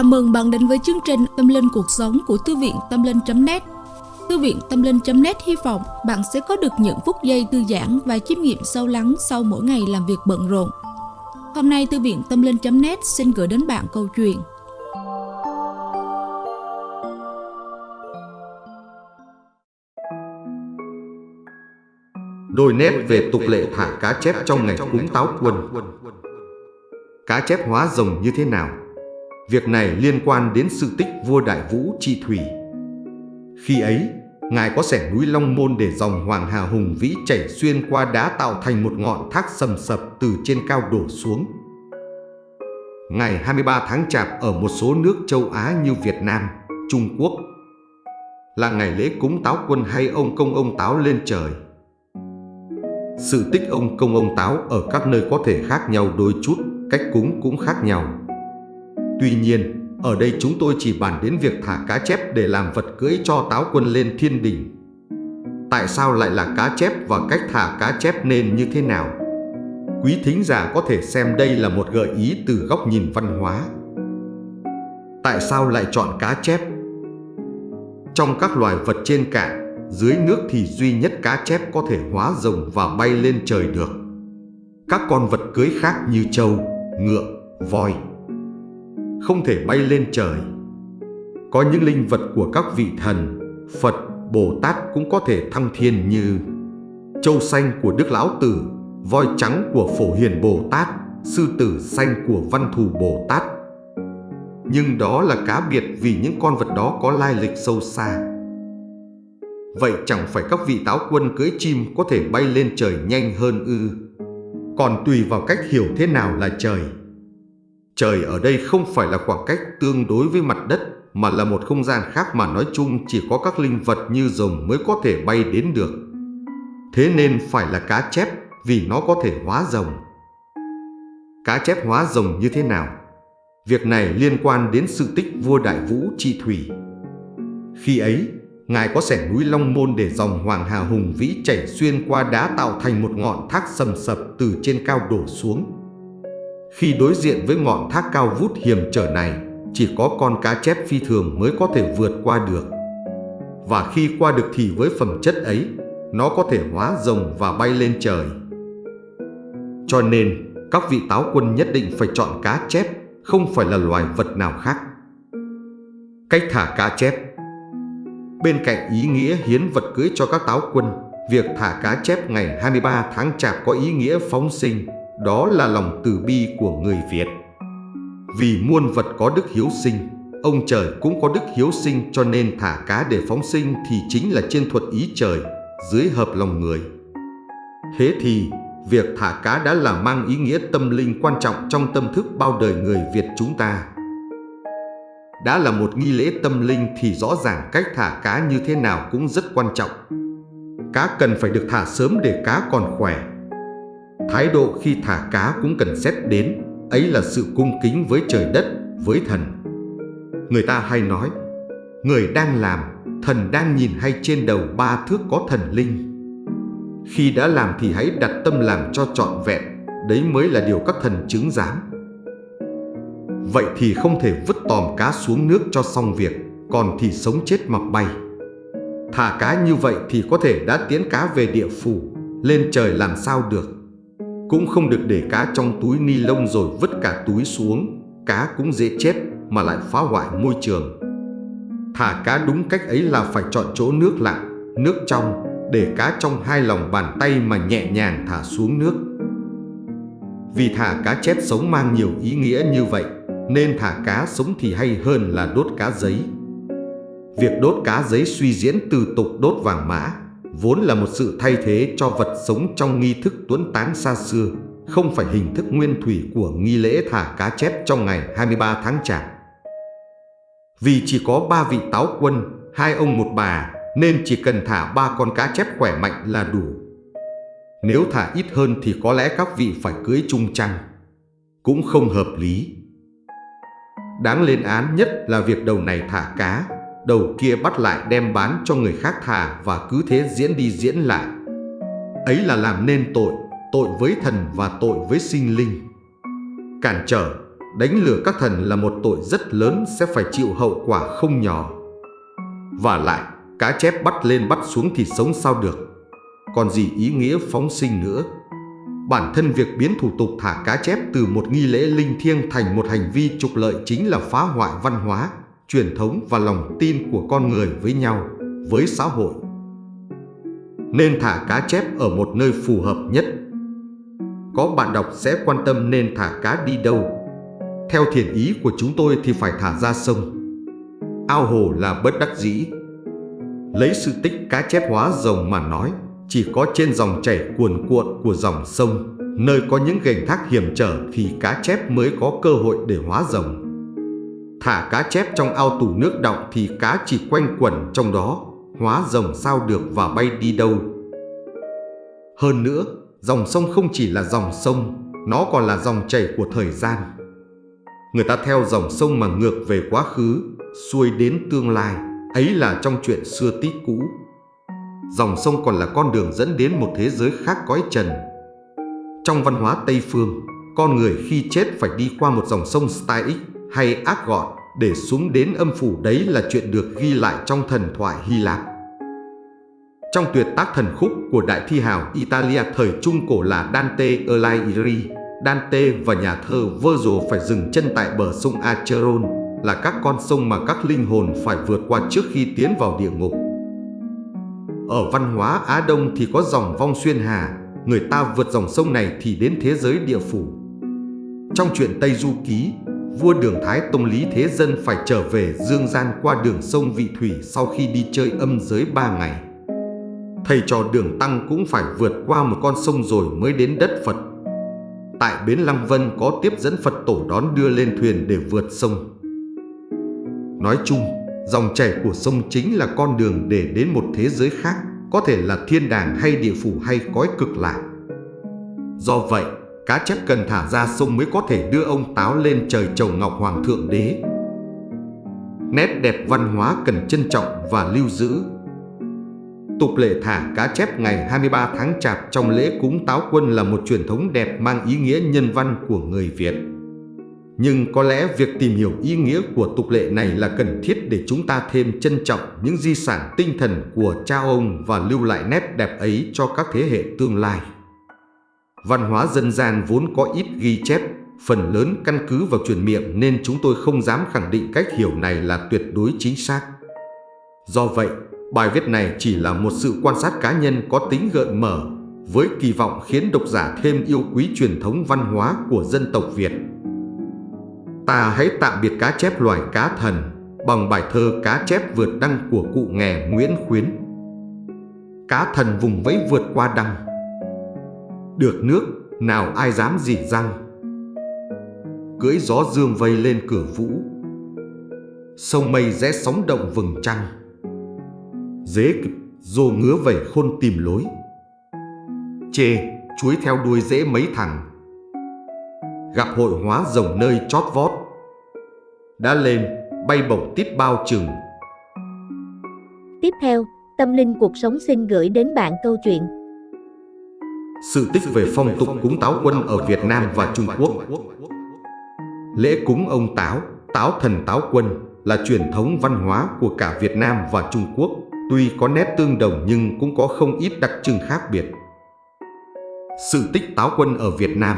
Chào mừng bạn đến với chương trình Tâm Linh Cuộc Sống của Thư viện Tâm Linh.net Thư viện Tâm Linh.net hy vọng bạn sẽ có được những phút giây thư giãn và chiêm nghiệm sâu lắng sau mỗi ngày làm việc bận rộn. Hôm nay, Thư viện Tâm Linh.net xin gửi đến bạn câu chuyện Đôi nét về tục lệ thả cá chép trong ngày cúng táo quân Cá chép hóa rồng như thế nào? Việc này liên quan đến sự tích vua Đại Vũ Trị Thủy. Khi ấy, Ngài có sẻ núi Long Môn để dòng Hoàng Hà hùng vĩ chảy xuyên qua đá tạo thành một ngọn thác sầm sập từ trên cao đổ xuống. Ngày 23 tháng Chạp ở một số nước châu Á như Việt Nam, Trung Quốc là ngày lễ cúng táo quân hay ông công ông táo lên trời. Sự tích ông công ông táo ở các nơi có thể khác nhau đôi chút, cách cúng cũng khác nhau. Tuy nhiên, ở đây chúng tôi chỉ bàn đến việc thả cá chép để làm vật cưỡi cho táo quân lên thiên đình. Tại sao lại là cá chép và cách thả cá chép nên như thế nào? Quý thính giả có thể xem đây là một gợi ý từ góc nhìn văn hóa. Tại sao lại chọn cá chép? Trong các loài vật trên cạn, dưới nước thì duy nhất cá chép có thể hóa rồng và bay lên trời được. Các con vật cưới khác như trâu, ngựa, voi không thể bay lên trời. Có những linh vật của các vị thần, Phật, Bồ Tát cũng có thể thăng thiên như Châu xanh của Đức Lão Tử, voi trắng của Phổ Hiền Bồ Tát, sư tử xanh của Văn Thù Bồ Tát. Nhưng đó là cá biệt vì những con vật đó có lai lịch sâu xa. Vậy chẳng phải các vị táo quân cưỡi chim có thể bay lên trời nhanh hơn ư? Còn tùy vào cách hiểu thế nào là trời. Trời ở đây không phải là khoảng cách tương đối với mặt đất mà là một không gian khác mà nói chung chỉ có các linh vật như rồng mới có thể bay đến được. Thế nên phải là cá chép vì nó có thể hóa rồng. Cá chép hóa rồng như thế nào? Việc này liên quan đến sự tích vua Đại Vũ Trị Thủy. Khi ấy, Ngài có sẻ núi Long Môn để dòng Hoàng Hà hùng vĩ chảy xuyên qua đá tạo thành một ngọn thác sầm sập từ trên cao đổ xuống. Khi đối diện với ngọn thác cao vút hiểm trở này, chỉ có con cá chép phi thường mới có thể vượt qua được. Và khi qua được thì với phẩm chất ấy, nó có thể hóa rồng và bay lên trời. Cho nên, các vị táo quân nhất định phải chọn cá chép, không phải là loài vật nào khác. Cách thả cá chép Bên cạnh ý nghĩa hiến vật cưới cho các táo quân, việc thả cá chép ngày 23 tháng Chạp có ý nghĩa phóng sinh, đó là lòng từ bi của người Việt. Vì muôn vật có đức hiếu sinh, ông trời cũng có đức hiếu sinh cho nên thả cá để phóng sinh thì chính là trên thuật ý trời, dưới hợp lòng người. Thế thì, việc thả cá đã là mang ý nghĩa tâm linh quan trọng trong tâm thức bao đời người Việt chúng ta. Đã là một nghi lễ tâm linh thì rõ ràng cách thả cá như thế nào cũng rất quan trọng. Cá cần phải được thả sớm để cá còn khỏe, Thái độ khi thả cá cũng cần xét đến, ấy là sự cung kính với trời đất, với thần. Người ta hay nói, người đang làm, thần đang nhìn hay trên đầu ba thước có thần linh. Khi đã làm thì hãy đặt tâm làm cho trọn vẹn, đấy mới là điều các thần chứng giám. Vậy thì không thể vứt tòm cá xuống nước cho xong việc, còn thì sống chết mặc bay. Thả cá như vậy thì có thể đã tiến cá về địa phủ, lên trời làm sao được. Cũng không được để cá trong túi ni lông rồi vứt cả túi xuống. Cá cũng dễ chết mà lại phá hoại môi trường. Thả cá đúng cách ấy là phải chọn chỗ nước lặng, nước trong Để cá trong hai lòng bàn tay mà nhẹ nhàng thả xuống nước. Vì thả cá chết sống mang nhiều ý nghĩa như vậy Nên thả cá sống thì hay hơn là đốt cá giấy. Việc đốt cá giấy suy diễn từ tục đốt vàng mã vốn là một sự thay thế cho vật sống trong nghi thức tuấn tán xa xưa, không phải hình thức nguyên thủy của nghi lễ thả cá chép trong ngày 23 tháng Chạp. Vì chỉ có ba vị táo quân, hai ông một bà, nên chỉ cần thả ba con cá chép khỏe mạnh là đủ. Nếu thả ít hơn thì có lẽ các vị phải cưới chung chăng. Cũng không hợp lý. Đáng lên án nhất là việc đầu này thả cá đầu kia bắt lại đem bán cho người khác thả và cứ thế diễn đi diễn lại. Ấy là làm nên tội, tội với thần và tội với sinh linh. Cản trở, đánh lừa các thần là một tội rất lớn sẽ phải chịu hậu quả không nhỏ. Và lại, cá chép bắt lên bắt xuống thì sống sao được. Còn gì ý nghĩa phóng sinh nữa. Bản thân việc biến thủ tục thả cá chép từ một nghi lễ linh thiêng thành một hành vi trục lợi chính là phá hoại văn hóa, truyền thống và lòng tin của con người với nhau, với xã hội. Nên thả cá chép ở một nơi phù hợp nhất. Có bạn đọc sẽ quan tâm nên thả cá đi đâu. Theo thiền ý của chúng tôi thì phải thả ra sông. Ao hồ là bất đắc dĩ. Lấy sự tích cá chép hóa rồng mà nói, chỉ có trên dòng chảy cuồn cuộn của dòng sông, nơi có những gành thác hiểm trở thì cá chép mới có cơ hội để hóa rồng. Thả cá chép trong ao tủ nước đọng thì cá chỉ quanh quẩn trong đó, hóa rồng sao được và bay đi đâu. Hơn nữa, dòng sông không chỉ là dòng sông, nó còn là dòng chảy của thời gian. Người ta theo dòng sông mà ngược về quá khứ, xuôi đến tương lai, ấy là trong chuyện xưa tích cũ. Dòng sông còn là con đường dẫn đến một thế giới khác cõi trần. Trong văn hóa Tây Phương, con người khi chết phải đi qua một dòng sông Styx hay ác gọn để xuống đến âm phủ đấy là chuyện được ghi lại trong thần thoại Hy Lạp. Trong tuyệt tác thần khúc của đại thi hào Italia thời Trung Cổ là Dante Alighieri, Dante và nhà thơ Virgil phải dừng chân tại bờ sông Acheron là các con sông mà các linh hồn phải vượt qua trước khi tiến vào địa ngục. Ở văn hóa Á Đông thì có dòng vong xuyên hà, người ta vượt dòng sông này thì đến thế giới địa phủ. Trong truyện Tây Du Ký, vua Đường Thái Tông Lý Thế Dân phải trở về Dương Gian qua đường sông Vị Thủy sau khi đi chơi âm giới ba ngày. Thầy trò Đường Tăng cũng phải vượt qua một con sông rồi mới đến đất Phật. Tại Bến Lăng Vân có tiếp dẫn Phật tổ đón đưa lên thuyền để vượt sông. Nói chung, dòng chảy của sông chính là con đường để đến một thế giới khác, có thể là thiên đàng hay địa phủ hay cõi cực lạc. Do vậy, cá chép cần thả ra sông mới có thể đưa ông táo lên trời chầu ngọc hoàng thượng đế. Nét đẹp văn hóa cần trân trọng và lưu giữ. Tục lệ thả cá chép ngày 23 tháng Chạp trong lễ cúng táo quân là một truyền thống đẹp mang ý nghĩa nhân văn của người Việt. Nhưng có lẽ việc tìm hiểu ý nghĩa của tục lệ này là cần thiết để chúng ta thêm trân trọng những di sản tinh thần của cha ông và lưu lại nét đẹp ấy cho các thế hệ tương lai. Văn hóa dân gian vốn có ít ghi chép, phần lớn căn cứ vào truyền miệng nên chúng tôi không dám khẳng định cách hiểu này là tuyệt đối chính xác. Do vậy, bài viết này chỉ là một sự quan sát cá nhân có tính gợi mở, với kỳ vọng khiến độc giả thêm yêu quý truyền thống văn hóa của dân tộc Việt. Ta hãy tạm biệt cá chép loài cá thần bằng bài thơ Cá chép vượt đăng của cụ nghè Nguyễn Khuyến. Cá thần vùng vẫy vượt qua đăng được nước, nào ai dám gì răng? Cưỡi gió dương vây lên cửa vũ. Sông mây rẽ sóng động vừng trăng. Dế kịp, dô ngứa vẩy khôn tìm lối. Chê, chuối theo đuôi dễ mấy thằng. Gặp hội hóa rồng nơi chót vót. Đã lên, bay bổng tít bao chừng Tiếp theo, Tâm Linh Cuộc Sống xin gửi đến bạn câu chuyện sự tích về phong tục cúng táo quân ở Việt Nam và Trung Quốc. Lễ cúng ông Táo, Táo thần Táo quân là truyền thống văn hóa của cả Việt Nam và Trung Quốc, tuy có nét tương đồng nhưng cũng có không ít đặc trưng khác biệt. Sự tích Táo quân ở Việt Nam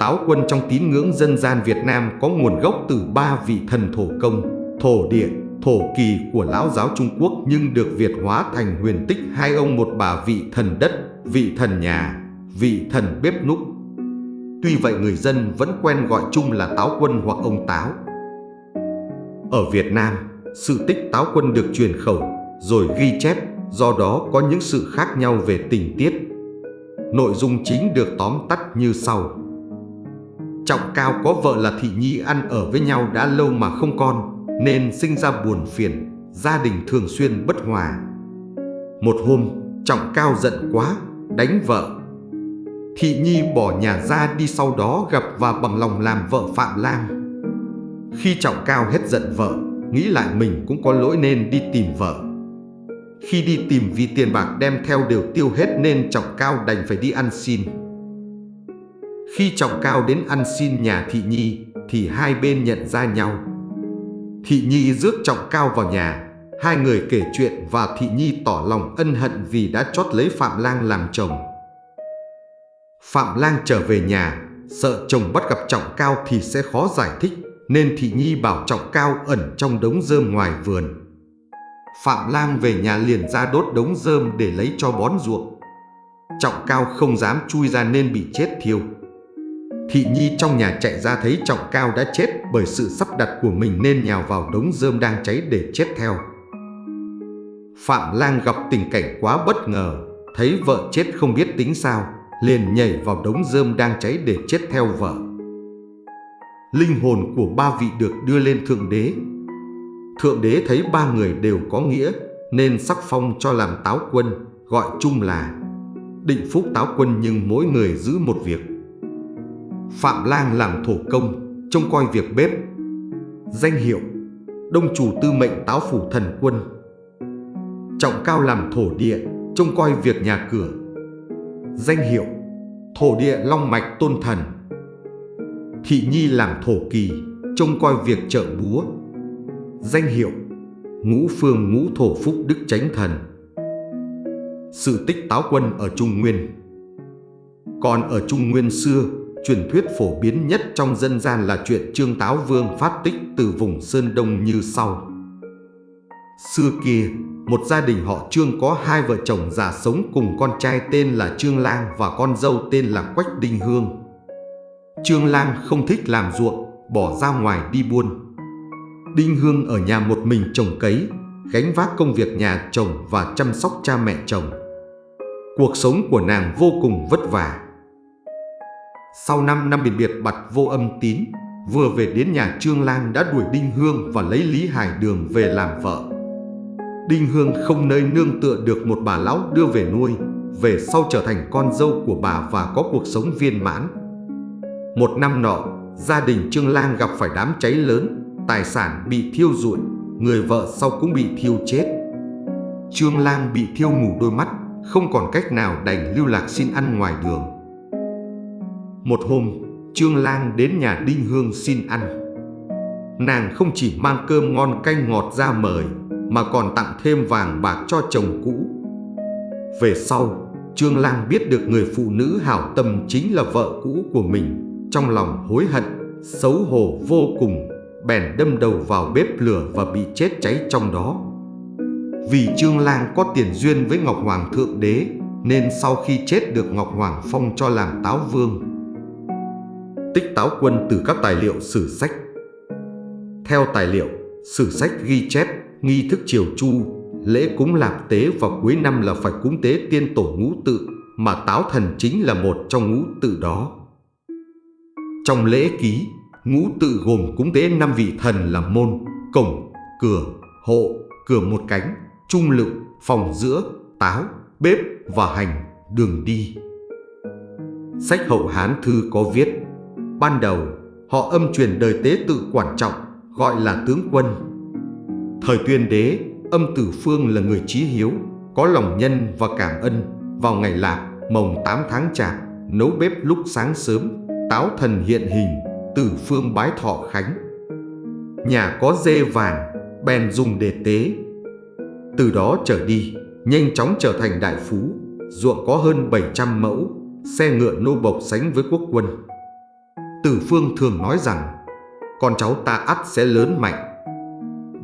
Táo quân trong tín ngưỡng dân gian Việt Nam có nguồn gốc từ ba vị thần thổ công, thổ địa, thổ kỳ của lão giáo Trung Quốc nhưng được Việt hóa thành huyền tích hai ông một bà vị thần đất vị thần nhà, vị thần bếp núc. Tuy vậy người dân vẫn quen gọi chung là Táo Quân hoặc ông Táo. Ở Việt Nam, sự tích Táo Quân được truyền khẩu rồi ghi chép, do đó có những sự khác nhau về tình tiết. Nội dung chính được tóm tắt như sau. Trọng Cao có vợ là Thị Nhi ăn ở với nhau đã lâu mà không con, nên sinh ra buồn phiền, gia đình thường xuyên bất hòa. Một hôm, Trọng Cao giận quá, đánh vợ. Thị Nhi bỏ nhà ra đi sau đó gặp và bằng lòng làm vợ Phạm Lam. Khi Trọng Cao hết giận vợ, nghĩ lại mình cũng có lỗi nên đi tìm vợ. Khi đi tìm vì tiền bạc đem theo đều tiêu hết nên Trọng Cao đành phải đi ăn xin. Khi Trọng Cao đến ăn xin nhà Thị Nhi thì hai bên nhận ra nhau. Thị Nhi rước Trọng Cao vào nhà, hai người kể chuyện và Thị Nhi tỏ lòng ân hận vì đã chót lấy Phạm Lang làm chồng. Phạm Lang trở về nhà, sợ chồng bắt gặp Trọng Cao thì sẽ khó giải thích, nên Thị Nhi bảo Trọng Cao ẩn trong đống rơm ngoài vườn. Phạm Lang về nhà liền ra đốt đống rơm để lấy cho bón ruộng. Trọng Cao không dám chui ra nên bị chết thiêu. Thị Nhi trong nhà chạy ra thấy Trọng Cao đã chết bởi sự sắp đặt của mình nên nhào vào đống rơm đang cháy để chết theo. Phạm Lang gặp tình cảnh quá bất ngờ, thấy vợ chết không biết tính sao, liền nhảy vào đống rơm đang cháy để chết theo vợ. Linh hồn của ba vị được đưa lên Thượng Đế. Thượng Đế thấy ba người đều có nghĩa nên sắc phong cho làm táo quân, gọi chung là định phúc táo quân nhưng mỗi người giữ một việc. Phạm Lang làm thổ công, trông coi việc bếp. Danh hiệu Đông chủ tư mệnh táo phủ thần quân. Trọng cao làm thổ địa, trông coi việc nhà cửa. Danh hiệu Thổ địa long mạch tôn thần. Thị Nhi làm thổ kỳ, trông coi việc chợ búa. Danh hiệu Ngũ phương ngũ thổ phúc đức chánh thần. Sự tích táo quân ở Trung Nguyên Còn ở Trung Nguyên xưa, truyền thuyết phổ biến nhất trong dân gian là chuyện Trương Táo Vương phát tích từ vùng Sơn Đông như sau. Xưa kia, một gia đình họ Trương có hai vợ chồng già sống cùng con trai tên là Trương Lang và con dâu tên là Quách Đinh Hương. Trương Lang không thích làm ruộng, bỏ ra ngoài đi buôn. Đinh Hương ở nhà một mình trồng cấy, gánh vác công việc nhà chồng và chăm sóc cha mẹ chồng. Cuộc sống của nàng vô cùng vất vả. Sau 5 năm biệt biệt bặt vô âm tín, vừa về đến nhà Trương Lang đã đuổi Đinh Hương và lấy Lý Hải Đường về làm vợ. Đinh Hương không nơi nương tựa được một bà lão đưa về nuôi, về sau trở thành con dâu của bà và có cuộc sống viên mãn. Một năm nọ, gia đình Trương Lang gặp phải đám cháy lớn, tài sản bị thiêu rụi, người vợ sau cũng bị thiêu chết. Trương Lang bị thiêu mù đôi mắt, không còn cách nào đành lưu lạc xin ăn ngoài đường. Một hôm, Trương Lang đến nhà Đinh Hương xin ăn. Nàng không chỉ mang cơm ngon canh ngọt ra mời, mà còn tặng thêm vàng bạc cho chồng cũ. Về sau, Trương Lang biết được người phụ nữ hảo tâm chính là vợ cũ của mình, trong lòng hối hận, xấu hổ vô cùng, bèn đâm đầu vào bếp lửa và bị chết cháy trong đó. Vì Trương Lang có tiền duyên với Ngọc Hoàng Thượng Đế, nên sau khi chết được Ngọc Hoàng phong cho làm táo vương. Tích táo quân từ các tài liệu sử sách Theo tài liệu, sử sách ghi chép nghi thức triều chu, lễ cúng lạp tế vào cuối năm là phải cúng tế tiên tổ ngũ tự, mà táo thần chính là một trong ngũ tự đó. Trong lễ ký, ngũ tự gồm cúng tế năm vị thần là môn, cổng, cửa, hộ, cửa một cánh, trung lựu, phòng giữa, táo, bếp và hành, đường đi. Sách hậu Hán Thư có viết, ban đầu họ âm truyền đời tế tự quan trọng, gọi là tướng quân, Thời tuyên đế, âm tử phương là người trí hiếu, có lòng nhân và cảm ân. Vào ngày lạp, mồng 8 tháng chạp, nấu bếp lúc sáng sớm, táo thần hiện hình, tử phương bái thọ khánh. Nhà có dê vàng, bèn dùng để tế. Từ đó trở đi, nhanh chóng trở thành đại phú, ruộng có hơn 700 mẫu, xe ngựa nô bộc sánh với quốc quân. Tử Phương thường nói rằng, con cháu ta ắt sẽ lớn mạnh,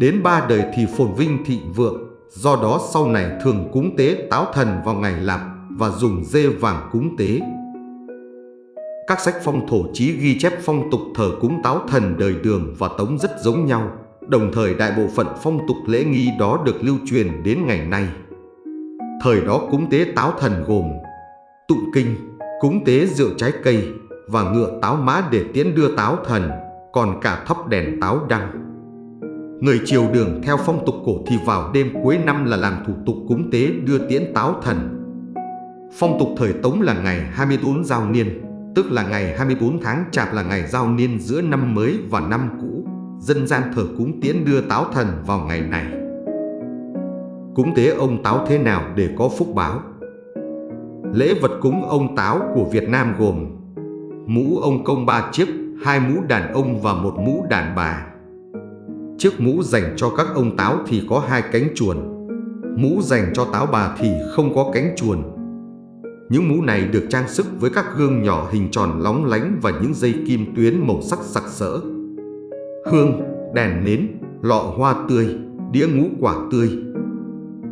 Đến ba đời thì phồn vinh thịnh vượng, do đó sau này thường cúng tế táo thần vào ngày lạp và dùng dê vàng cúng tế. Các sách phong thổ chí ghi chép phong tục thờ cúng táo thần đời đường và tống rất giống nhau, đồng thời đại bộ phận phong tục lễ nghi đó được lưu truyền đến ngày nay. Thời đó cúng tế táo thần gồm tụng kinh, cúng tế rượu trái cây và ngựa táo mã để tiễn đưa táo thần, còn cả thắp đèn táo đăng. Người triều đường theo phong tục cổ thì vào đêm cuối năm là làm thủ tục cúng tế đưa tiễn táo thần. Phong tục thời Tống là ngày 24 giao niên, tức là ngày 24 tháng chạp là ngày giao niên giữa năm mới và năm cũ. Dân gian thờ cúng tiễn đưa táo thần vào ngày này. Cúng tế ông táo thế nào để có phúc báo? Lễ vật cúng ông táo của Việt Nam gồm mũ ông công ba chiếc, hai mũ đàn ông và một mũ đàn bà. Chiếc mũ dành cho các ông táo thì có hai cánh chuồn, mũ dành cho táo bà thì không có cánh chuồn. Những mũ này được trang sức với các gương nhỏ hình tròn lóng lánh và những dây kim tuyến màu sắc sặc sỡ. Hương, đèn nến, lọ hoa tươi, đĩa ngũ quả tươi.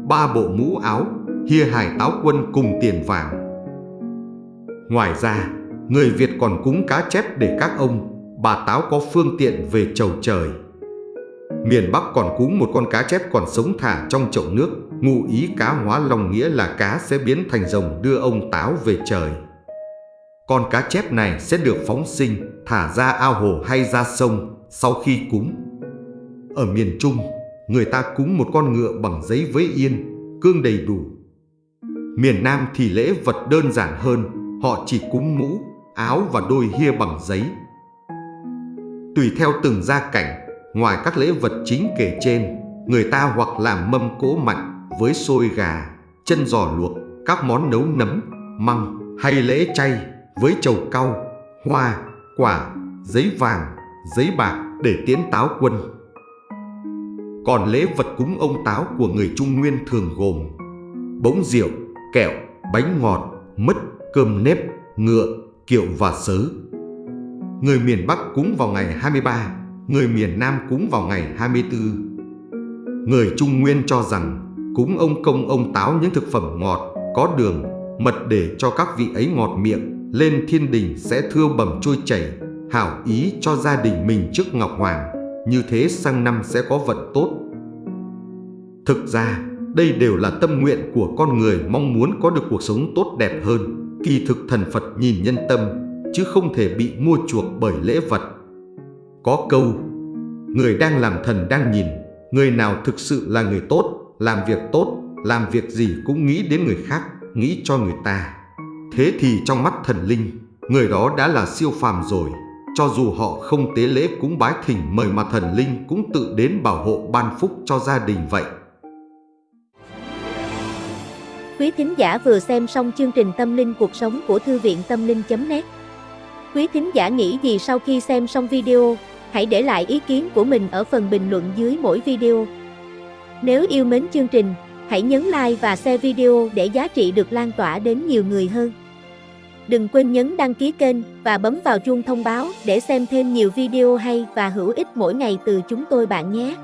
Ba bộ mũ áo, hia hải táo quân cùng tiền vàng. Ngoài ra, người Việt còn cúng cá chép để các ông, bà táo có phương tiện về chầu trời. Miền Bắc còn cúng một con cá chép còn sống thả trong chậu nước, ngụ ý cá hóa lòng nghĩa là cá sẽ biến thành rồng đưa ông táo về trời. Con cá chép này sẽ được phóng sinh, thả ra ao hồ hay ra sông sau khi cúng. Ở miền Trung, người ta cúng một con ngựa bằng giấy với yên, cương đầy đủ. Miền Nam thì lễ vật đơn giản hơn, họ chỉ cúng mũ, áo và đôi hia bằng giấy. Tùy theo từng gia cảnh, ngoài các lễ vật chính kể trên, người ta hoặc làm mâm cỗ mạnh với xôi gà, chân giò luộc, các món nấu nấm, măng hay lễ chay với chầu cau, hoa, quả, giấy vàng, giấy bạc để tiến táo quân. Còn lễ vật cúng ông táo của người Trung Nguyên thường gồm bống rượu, kẹo, bánh ngọt, mứt, cơm nếp, ngựa, kiệu và sớ. Người miền Bắc cúng vào ngày 23, người miền Nam cúng vào ngày 24. Người Trung Nguyên cho rằng cúng ông công ông táo những thực phẩm ngọt, có đường, mật để cho các vị ấy ngọt miệng, lên thiên đình sẽ thưa bẩm trôi chảy, hảo ý cho gia đình mình trước Ngọc Hoàng, như thế sang năm sẽ có vận tốt. Thực ra, đây đều là tâm nguyện của con người mong muốn có được cuộc sống tốt đẹp hơn. Kỳ thực thần Phật nhìn nhân tâm, chứ không thể bị mua chuộc bởi lễ vật. Có câu, người đang làm thần đang nhìn, người nào thực sự là người tốt, làm việc tốt, làm việc gì cũng nghĩ đến người khác, nghĩ cho người ta. Thế thì trong mắt thần linh, người đó đã là siêu phàm rồi. Cho dù họ không tế lễ cúng bái thỉnh mời mà thần linh cũng tự đến bảo hộ ban phúc cho gia đình vậy. Quý thính giả vừa xem xong chương trình Tâm linh cuộc sống của Thư viện Tâm linh.net Quý thính giả nghĩ gì sau khi xem xong video? Hãy để lại ý kiến của mình ở phần bình luận dưới mỗi video. Nếu yêu mến chương trình, hãy nhấn like và share video để giá trị được lan tỏa đến nhiều người hơn. Đừng quên nhấn đăng ký kênh và bấm vào chuông thông báo để xem thêm nhiều video hay và hữu ích mỗi ngày từ chúng tôi bạn nhé.